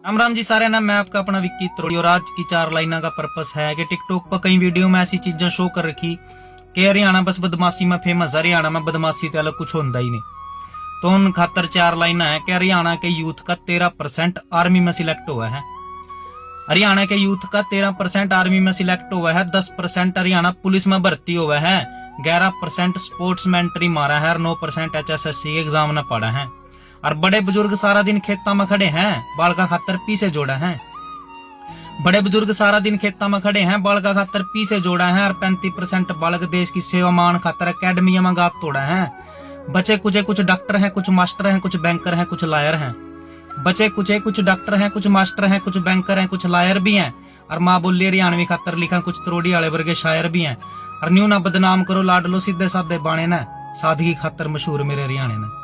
राम राम जी, सारे ना मैं आपका अपना विक्की त्रोड़ी, और आज की चार लाइना का पर्पस है कि टिकटॉक पर कई वीडियो में ऐसी चीज़ें शो कर रखी। कि हरियाणा बस बदमाशी, में फ़ेमस हरियाणा में बदमाशी तो अलग कुछ होता ही नहीं। तो उन खातर चार लाइना है। कि हरियाणा के यूथ का तेरह परसेंट आर्मी में सिलेक्ट हुआ है। हरियाणा के यूथ का तेरह परसेंट आर्मी में सिलेक्ट हुआ है, दस परसेंट हरियाणा पुलिस में भर्ती हुआ है, ग्यारह परसेंट स्पोर्ट्स में एंट्री मारा है, और नौ percent H S S C exam न पढ़ा है। और बड़े बुज़ुर्ग सारा दिन खेतों में खड़े हैं बाल का खातर पीछे जोड़ा है। बड़े बुज़ुर्ग सारा दिन खेतों में खड़े हैं बाल का खातर पीछे जोड़ा है और पैंतीस परसेंट बालक देश की सेवा मान खातर अकेडमी में गाप तोड़ा है। बचे कुचे कुछ डॉक्टर हैं, कुछ मास्टर हैं, कुछ बैंकर हैं, कुछ लायर हैं। बचे कुचे कुछ डॉक्टर हैं, कुछ मास्टर हैं, कुछ बैंकर हैं, कुछ लायर भी हैं। और माँ बोली हरियाणवी खातर लिखा, कुछ त्रोड़ी वाले वर्गे शायर भी हैं। और न्यू ना बदनाम करो, लाडलो, सीधे साधे बाणे ने। सादगी खातर मशहूर मेरे हरियाणे ने।